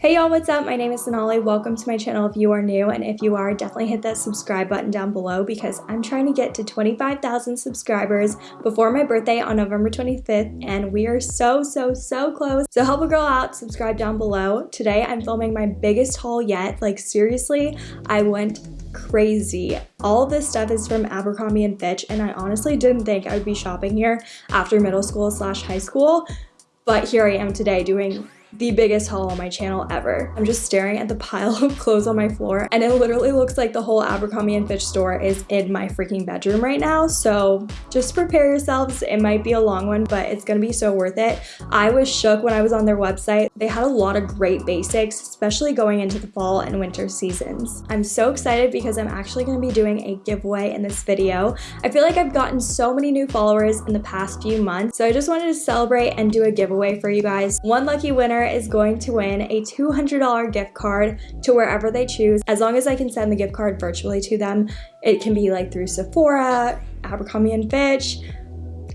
Hey y'all, what's up? My name is Sonali. Welcome to my channel if you are new, and if you are, definitely hit that subscribe button down below because I'm trying to get to 25,000 subscribers before my birthday on November 25th, and we are so, so, so close. So help a girl out, subscribe down below. Today, I'm filming my biggest haul yet. Like, seriously, I went crazy. All this stuff is from Abercrombie & Fitch, and I honestly didn't think I would be shopping here after middle school slash high school, but here I am today doing the biggest haul on my channel ever. I'm just staring at the pile of clothes on my floor and it literally looks like the whole Abercrombie & Fitch store is in my freaking bedroom right now. So just prepare yourselves. It might be a long one, but it's gonna be so worth it. I was shook when I was on their website. They had a lot of great basics, especially going into the fall and winter seasons. I'm so excited because I'm actually gonna be doing a giveaway in this video. I feel like I've gotten so many new followers in the past few months, so I just wanted to celebrate and do a giveaway for you guys. One lucky winner winner is going to win a $200 gift card to wherever they choose. As long as I can send the gift card virtually to them, it can be like through Sephora, Abercrombie & Fitch,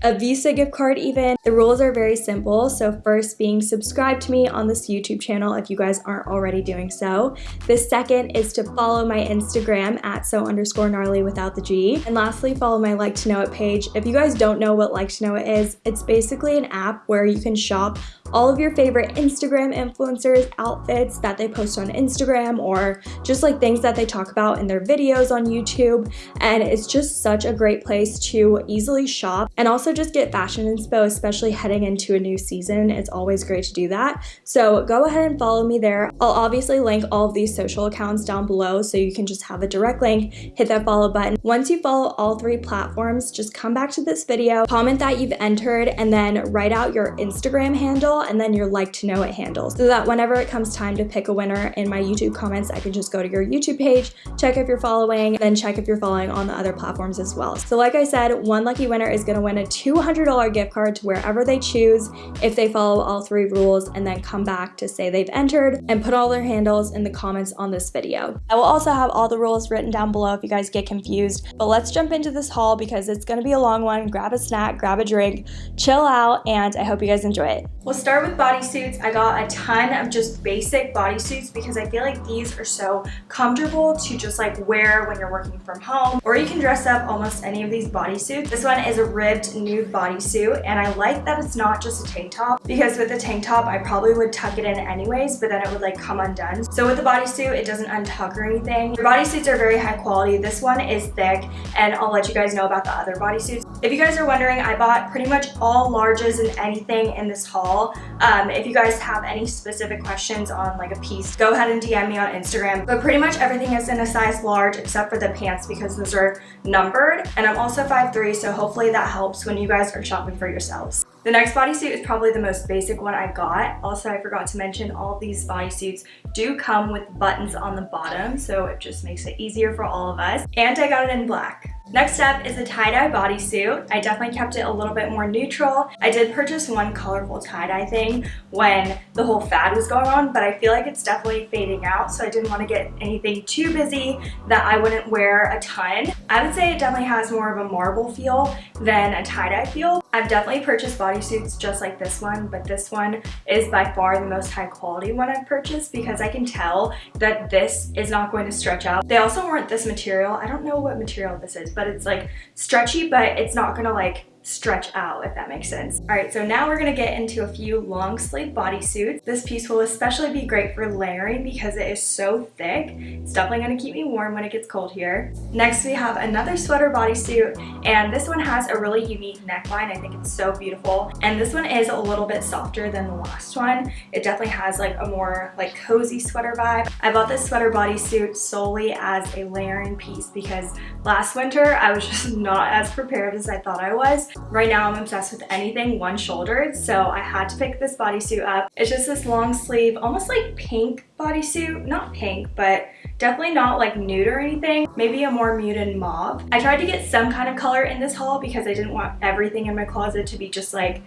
a Visa gift card even. The rules are very simple. So first being subscribed to me on this YouTube channel if you guys aren't already doing so. The second is to follow my Instagram at so underscore gnarly without the G. And lastly, follow my like to know it page. If you guys don't know what like to know it is, it's basically an app where you can shop all of your favorite Instagram influencers outfits that they post on Instagram or just like things that they talk about in their videos on YouTube. And it's just such a great place to easily shop and also just get fashion inspo, especially heading into a new season. It's always great to do that. So go ahead and follow me there. I'll obviously link all of these social accounts down below so you can just have a direct link, hit that follow button. Once you follow all three platforms, just come back to this video, comment that you've entered, and then write out your Instagram handle and then your like to know it handle so that whenever it comes time to pick a winner in my YouTube comments, I can just go to your YouTube page, check if you're following, then check if you're following on the other platforms as well. So like I said, one lucky winner is going to win a $200 gift card to wherever they choose if they follow all three rules and then come back to say they've entered and put all their handles in the comments on this video. I will also have all the rules written down below if you guys get confused, but let's jump into this haul because it's going to be a long one. Grab a snack, grab a drink, chill out, and I hope you guys enjoy it. We'll start with bodysuits. I got a ton of just basic bodysuits because I feel like these are so comfortable to just like wear when you're working from home or you can dress up almost any of these bodysuits. This one is a ribbed nude bodysuit and I like that it's not just a tank top because with a tank top I probably would tuck it in anyways but then it would like come undone. So with the bodysuit it doesn't untuck or anything. The bodysuits are very high quality. This one is thick and I'll let you guys know about the other bodysuits. If you guys are wondering I bought pretty much all larges and anything in this haul um, if you guys have any specific questions on like a piece, go ahead and DM me on Instagram. But pretty much everything is in a size large except for the pants because those are numbered. And I'm also 5'3", so hopefully that helps when you guys are shopping for yourselves. The next bodysuit is probably the most basic one I got. Also, I forgot to mention all these bodysuits do come with buttons on the bottom, so it just makes it easier for all of us. And I got it in black. Next up is a tie-dye bodysuit. I definitely kept it a little bit more neutral. I did purchase one colorful tie-dye thing when the whole fad was going on, but I feel like it's definitely fading out, so I didn't want to get anything too busy that I wouldn't wear a ton. I would say it definitely has more of a marble feel than a tie-dye feel. I've definitely purchased bodysuits just like this one, but this one is by far the most high quality one I've purchased because I can tell that this is not going to stretch out. They also weren't this material. I don't know what material this is, but it's like stretchy, but it's not gonna like stretch out if that makes sense. All right, so now we're gonna get into a few long sleeve bodysuits. This piece will especially be great for layering because it is so thick. It's definitely gonna keep me warm when it gets cold here. Next, we have another sweater bodysuit, and this one has a really unique neckline. I think it's so beautiful. And this one is a little bit softer than the last one. It definitely has like a more like cozy sweater vibe. I bought this sweater bodysuit solely as a layering piece because last winter I was just not as prepared as I thought I was. Right now I'm obsessed with anything one-shouldered, so I had to pick this bodysuit up. It's just this long sleeve, almost like pink bodysuit. Not pink, but definitely not like nude or anything. Maybe a more muted mauve. I tried to get some kind of color in this haul because I didn't want everything in my closet to be just like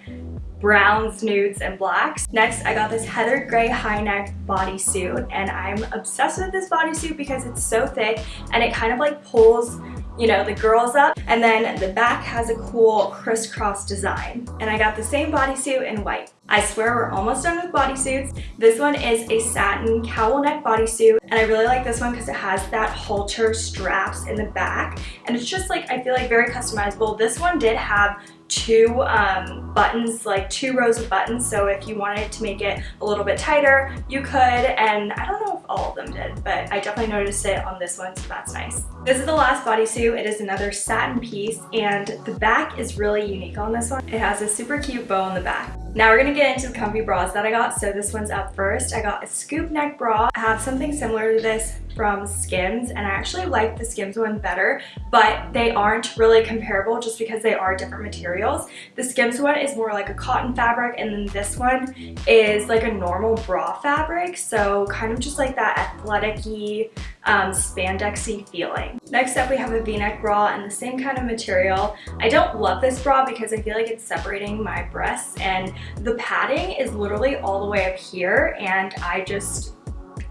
browns, nudes, and blacks. Next, I got this heather gray high neck bodysuit and I'm obsessed with this bodysuit because it's so thick and it kind of like pulls you know, the girls up. And then the back has a cool crisscross design. And I got the same bodysuit in white. I swear we're almost done with bodysuits. This one is a satin cowl neck bodysuit and I really like this one because it has that halter straps in the back and it's just like I feel like very customizable. This one did have two um, buttons, like two rows of buttons. So if you wanted to make it a little bit tighter, you could. And I don't know if all of them did, but I definitely noticed it on this one, so that's nice. This is the last bodysuit. It is another satin piece, and the back is really unique on this one. It has a super cute bow on the back. Now we're gonna get into the comfy bras that I got. So this one's up first. I got a scoop neck bra. I have something similar to this from Skims and I actually like the Skims one better, but they aren't really comparable just because they are different materials. The Skims one is more like a cotton fabric and then this one is like a normal bra fabric. So kind of just like that athletic-y, um, spandexy feeling. Next up we have a v-neck bra and the same kind of material. I don't love this bra because I feel like it's separating my breasts and the padding is literally all the way up here and I just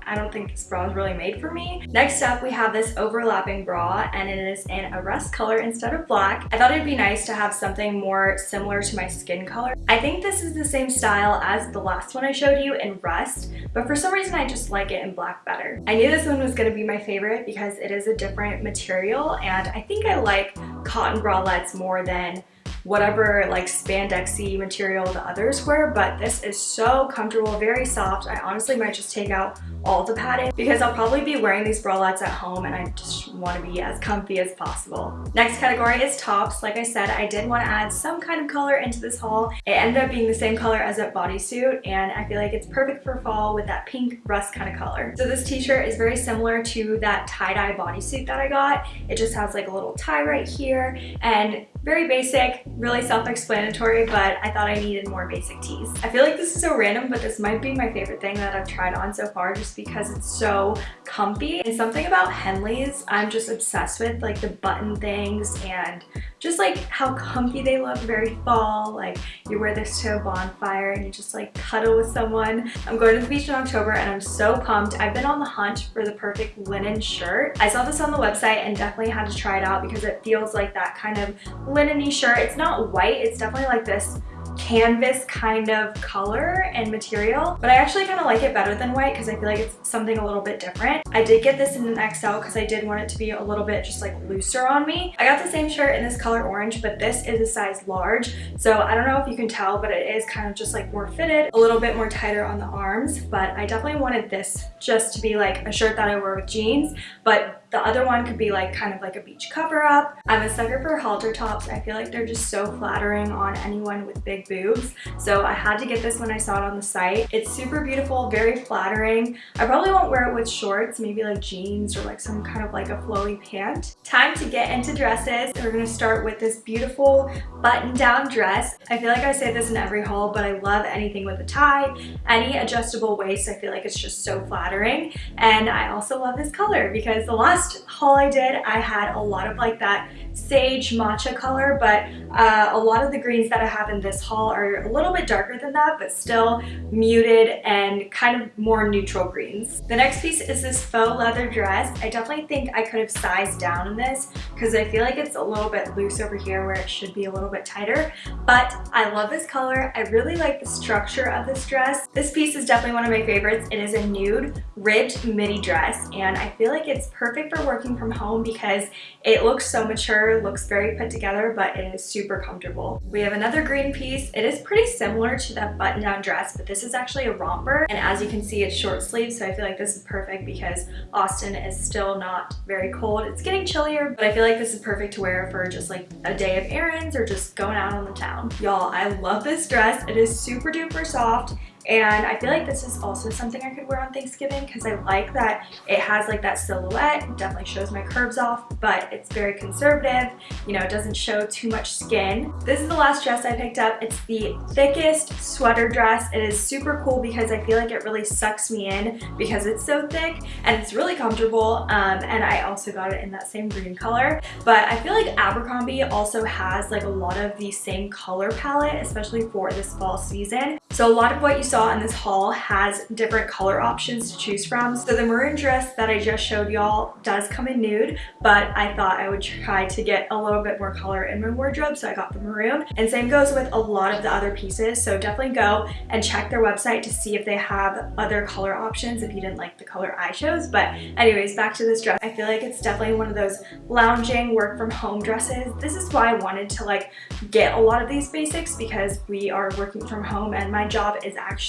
I don't think this bra is really made for me. Next up, we have this overlapping bra and it is in a rust color instead of black. I thought it'd be nice to have something more similar to my skin color. I think this is the same style as the last one I showed you in rust, but for some reason I just like it in black better. I knew this one was going to be my favorite because it is a different material and I think I like cotton bralettes more than whatever like spandexy material the others were, but this is so comfortable, very soft. I honestly might just take out all the padding because I'll probably be wearing these bralettes at home and I just want to be as comfy as possible. Next category is tops. Like I said, I did want to add some kind of color into this haul. It ended up being the same color as that bodysuit and I feel like it's perfect for fall with that pink rust kind of color. So this t-shirt is very similar to that tie-dye bodysuit that I got. It just has like a little tie right here and very basic, really self-explanatory, but I thought I needed more basic tees. I feel like this is so random, but this might be my favorite thing that I've tried on so far just because it's so comfy. And something about Henleys I'm just obsessed with, like the button things and just like how comfy they look, very fall. Like you wear this to a bonfire and you just like cuddle with someone. I'm going to the beach in October and I'm so pumped. I've been on the hunt for the perfect linen shirt. I saw this on the website and definitely had to try it out because it feels like that kind of linen shirt. It's not white, it's definitely like this canvas kind of color and material, but I actually kind of like it better than white because I feel like it's something a little bit different. I did get this in an XL because I did want it to be a little bit just like looser on me. I got the same shirt in this color orange, but this is a size large. So I don't know if you can tell, but it is kind of just like more fitted, a little bit more tighter on the arms, but I definitely wanted this just to be like a shirt that I wear with jeans, but the other one could be like kind of like a beach cover up. I'm a sucker for halter tops. I feel like they're just so flattering on anyone with big boobs. So I had to get this when I saw it on the site. It's super beautiful, very flattering. I probably won't wear it with shorts, maybe like jeans or like some kind of like a flowy pant. Time to get into dresses. We're gonna start with this beautiful button down dress. I feel like I say this in every haul, but I love anything with a tie, any adjustable waist. I feel like it's just so flattering. And I also love this color because the last haul I did, I had a lot of like that sage matcha color, but uh, a lot of the greens that I have in this haul are a little bit darker than that, but still muted and kind of more neutral greens. The next piece is this faux leather dress. I definitely think I could have sized down in this because I feel like it's a little bit loose over here where it should be a little bit tighter, but I love this color. I really like the structure of this dress. This piece is definitely one of my favorites. It is a nude ribbed midi dress and I feel like it's perfect for working from home because it looks so mature looks very put together, but it is super comfortable. We have another green piece. It is pretty similar to that button-down dress, but this is actually a romper. And as you can see, it's short sleeve, so I feel like this is perfect because Austin is still not very cold. It's getting chillier, but I feel like this is perfect to wear for just like a day of errands or just going out on the town. Y'all, I love this dress. It is super duper soft and I feel like this is also something I could wear on Thanksgiving because I like that it has like that silhouette. It definitely shows my curves off, but it's very conservative. You know, it doesn't show too much skin. This is the last dress I picked up. It's the thickest sweater dress. It is super cool because I feel like it really sucks me in because it's so thick and it's really comfortable. Um, and I also got it in that same green color. But I feel like Abercrombie also has like a lot of the same color palette, especially for this fall season. So a lot of what you saw saw in this haul has different color options to choose from. So the maroon dress that I just showed y'all does come in nude, but I thought I would try to get a little bit more color in my wardrobe, so I got the maroon. And same goes with a lot of the other pieces, so definitely go and check their website to see if they have other color options if you didn't like the color I chose. But anyways, back to this dress. I feel like it's definitely one of those lounging work from home dresses. This is why I wanted to like get a lot of these basics because we are working from home and my job is actually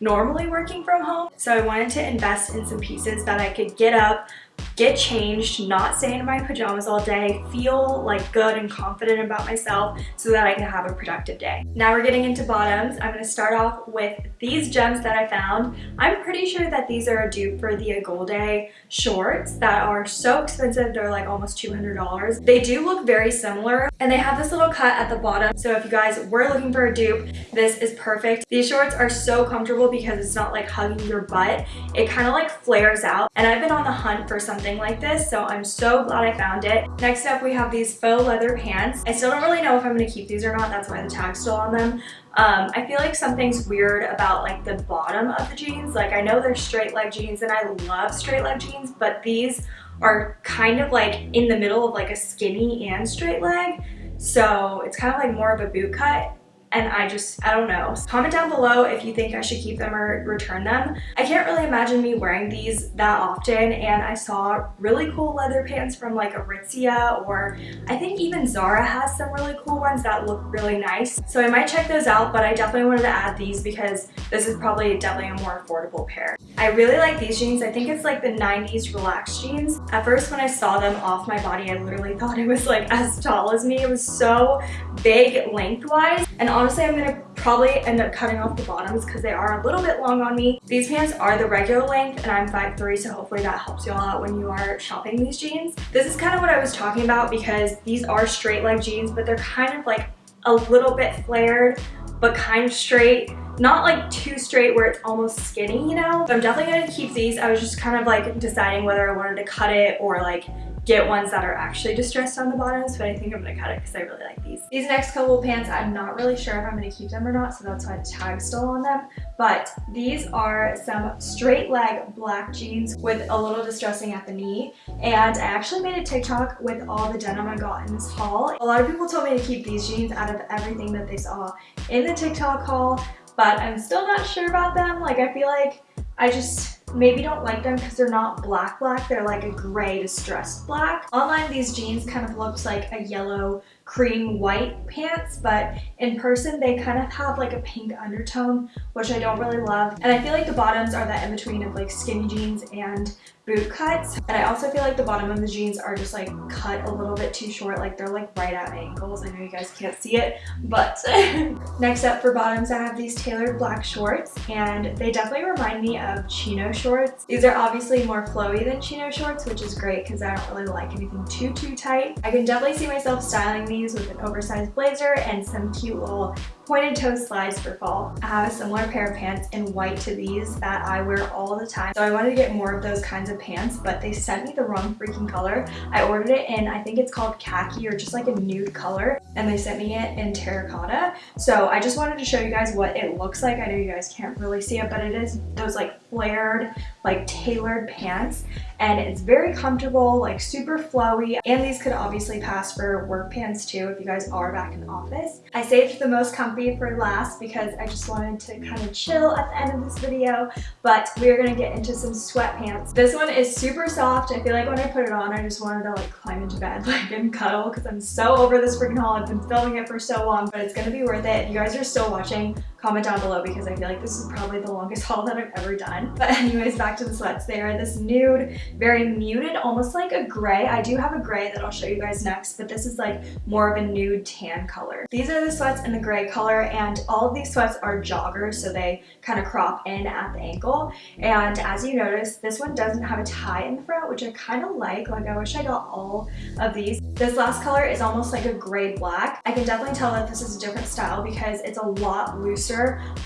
normally working from home. So I wanted to invest in some pieces that I could get up, get changed, not stay in my pajamas all day, feel like good and confident about myself so that I can have a productive day. Now we're getting into bottoms. I'm to start off with these gems that I found. I'm pretty sure that these are a dupe for the Agolde shorts that are so expensive. They're like almost $200. They do look very similar and they have this little cut at the bottom. So if you guys were looking for a dupe, this is perfect. These shorts are so comfortable because it's not like hugging your butt. It kind of like flares out and I've been on the hunt for something like this so I'm so glad I found it. Next up we have these faux leather pants. I still don't really know if I'm to keep these or not that's why the tag's still on them. Um, I feel like something's weird about like the bottom of the jeans. Like I know they're straight leg jeans and I love straight leg jeans but these are kind of like in the middle of like a skinny and straight leg. So it's kind of like more of a boot cut and I just, I don't know. Comment down below if you think I should keep them or return them. I can't really imagine me wearing these that often and I saw really cool leather pants from like Aritzia or I think even Zara has some really cool ones that look really nice. So I might check those out, but I definitely wanted to add these because this is probably definitely a more affordable pair. I really like these jeans. I think it's like the 90s relaxed jeans. At first when I saw them off my body, I literally thought it was like as tall as me. It was so big lengthwise and honestly, I'm gonna probably end up cutting off the bottoms because they are a little bit long on me. These pants are the regular length and I'm 5'3", so hopefully that helps y'all out when you are shopping these jeans. This is kind of what I was talking about because these are straight leg jeans, but they're kind of like a little bit flared, but kind of straight not like too straight where it's almost skinny, you know? So I'm definitely gonna keep these. I was just kind of like deciding whether I wanted to cut it or like get ones that are actually distressed on the bottoms, but I think I'm gonna cut it because I really like these. These next couple pants, I'm not really sure if I'm gonna keep them or not, so that's why the tag's still on them. But these are some straight leg black jeans with a little distressing at the knee. And I actually made a TikTok with all the denim I got in this haul. A lot of people told me to keep these jeans out of everything that they saw in the TikTok haul, but I'm still not sure about them. Like I feel like I just maybe don't like them because they're not black black they're like a gray distressed black. Online these jeans kind of looks like a yellow cream white pants but in person they kind of have like a pink undertone which I don't really love. And I feel like the bottoms are that in between of like skinny jeans and boot cuts and I also feel like the bottom of the jeans are just like cut a little bit too short like they're like right at my ankles I know you guys can't see it but next up for bottoms I have these tailored black shorts and they definitely remind me of chino shorts. These are obviously more flowy than chino shorts which is great because I don't really like anything too too tight. I can definitely see myself styling these with an oversized blazer and some cute little pointed toe slides for fall. I have a similar pair of pants in white to these that I wear all the time. So I wanted to get more of those kinds of pants, but they sent me the wrong freaking color. I ordered it in, I think it's called khaki or just like a nude color, and they sent me it in terracotta. So I just wanted to show you guys what it looks like. I know you guys can't really see it, but it is those like flared, like tailored pants and it's very comfortable, like super flowy. And these could obviously pass for work pants too if you guys are back in the office. I saved the most comfy for last because I just wanted to kind of chill at the end of this video, but we're gonna get into some sweatpants. This one is super soft. I feel like when I put it on, I just wanted to like climb into bed like and cuddle because I'm so over this freaking haul. I've been filming it for so long, but it's gonna be worth it. If you guys are still watching, comment down below because I feel like this is probably the longest haul that I've ever done. But anyways, back to the sweats. They are this nude, very muted, almost like a gray. I do have a gray that I'll show you guys next, but this is like more of a nude tan color. These are the sweats in the gray color and all of these sweats are joggers, so they kind of crop in at the ankle. And as you notice, this one doesn't have a tie in the front, which I kind of like. Like I wish I got all of these. This last color is almost like a gray black. I can definitely tell that this is a different style because it's a lot looser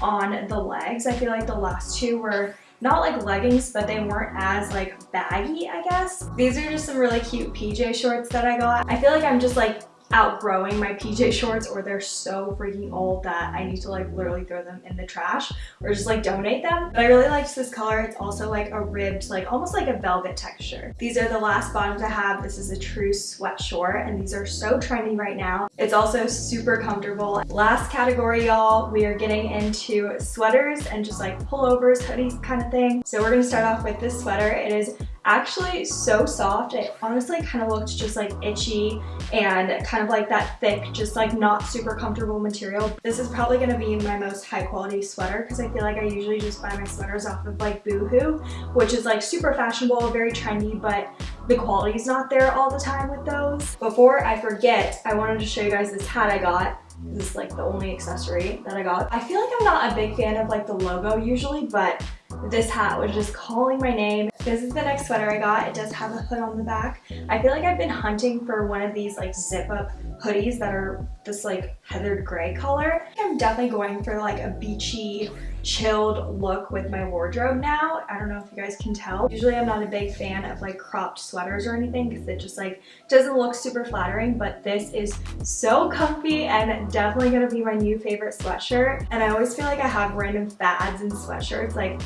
on the legs. I feel like the last two were not like leggings, but they weren't as like baggy, I guess. These are just some really cute PJ shorts that I got. I feel like I'm just like outgrowing my PJ shorts or they're so freaking old that I need to like literally throw them in the trash or just like donate them. But I really liked this color. It's also like a ribbed, like almost like a velvet texture. These are the last bottoms I have. This is a true sweat short and these are so trendy right now. It's also super comfortable. Last category, y'all, we are getting into sweaters and just like pullovers, hoodies kind of thing. So we're gonna start off with this sweater. It is actually so soft. It honestly kind of looked just like itchy and kind of like that thick, just like not super comfortable material. This is probably going to be my most high quality sweater because I feel like I usually just buy my sweaters off of like Boohoo, which is like super fashionable, very trendy, but the quality is not there all the time with those. Before I forget, I wanted to show you guys this hat I got. This is like the only accessory that I got. I feel like I'm not a big fan of like the logo usually, but this hat was just calling my name. This is the next sweater I got. It does have a hood on the back. I feel like I've been hunting for one of these like zip up hoodies that are this like heathered gray color. I'm definitely going for like a beachy chilled look with my wardrobe now. I don't know if you guys can tell. Usually I'm not a big fan of like cropped sweaters or anything because it just like doesn't look super flattering but this is so comfy and definitely gonna be my new favorite sweatshirt and I always feel like I have random fads in sweatshirts like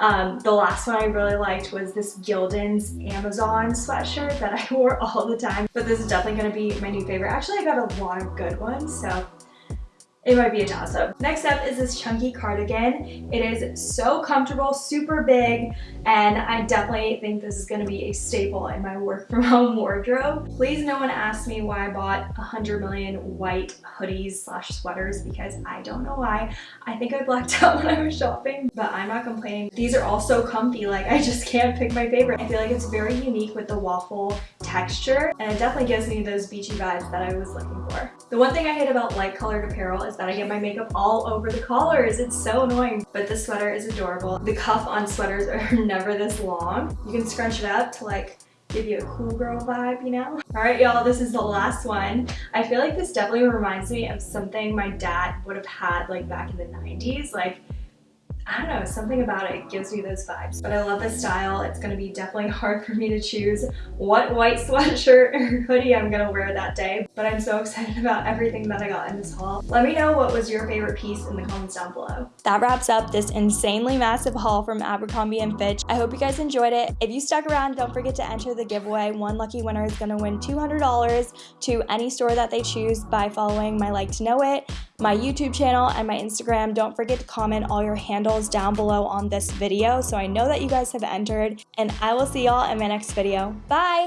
um, the last one I really liked was this Gildan's Amazon sweatshirt that I wore all the time. But this is definitely going to be my new favorite. Actually, I got a lot of good ones, so it might be a toss-up. Next up is this chunky cardigan. It is so comfortable, super big, and I definitely think this is going to be a staple in my work from home wardrobe. Please no one ask me why I bought 100 million white hoodies slash sweaters because I don't know why. I think I blacked out when I was shopping, but I'm not complaining. These are all so comfy, like I just can't pick my favorite. I feel like it's very unique with the waffle texture, and it definitely gives me those beachy vibes that I was looking for. The one thing I hate about light colored apparel is that I get my makeup all over the collars. It's so annoying. But this sweater is adorable. The cuff on sweaters are never this long. You can scrunch it up to like give you a cool girl vibe, you know? All right, y'all, this is the last one. I feel like this definitely reminds me of something my dad would have had like back in the 90s. Like I don't know, something about it gives me those vibes. But I love this style. It's gonna be definitely hard for me to choose what white sweatshirt or hoodie I'm gonna wear that day. But I'm so excited about everything that I got in this haul. Let me know what was your favorite piece in the comments down below. That wraps up this insanely massive haul from Abercrombie & Fitch. I hope you guys enjoyed it. If you stuck around, don't forget to enter the giveaway. One lucky winner is gonna win $200 to any store that they choose by following my like to know it my YouTube channel and my Instagram. Don't forget to comment all your handles down below on this video so I know that you guys have entered and I will see y'all in my next video. Bye!